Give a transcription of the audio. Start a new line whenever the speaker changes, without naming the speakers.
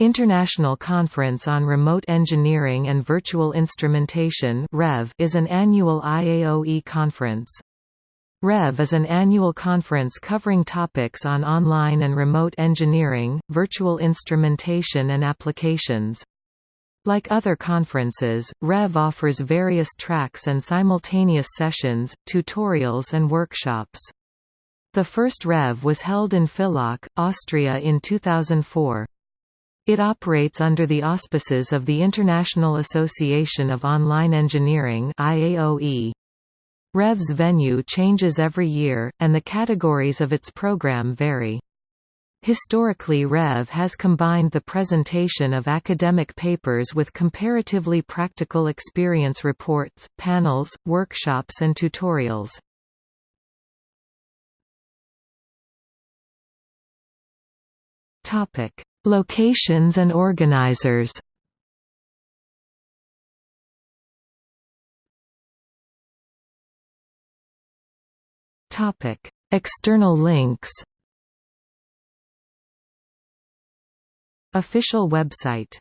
International Conference on Remote Engineering and Virtual Instrumentation (REV) is an annual IAOE conference. REV is an annual conference covering topics on online and remote engineering, virtual instrumentation and applications. Like other conferences, REV offers various tracks and simultaneous sessions, tutorials and workshops. The first REV was held in Villach, Austria in 2004. It operates under the auspices of the International Association of Online Engineering IAOE. REV's venue changes every year, and the categories of its program vary. Historically REV has combined the presentation of academic papers with comparatively practical experience reports, panels, workshops and tutorials. Topic: Locations and organizers. Topic: External links. Official website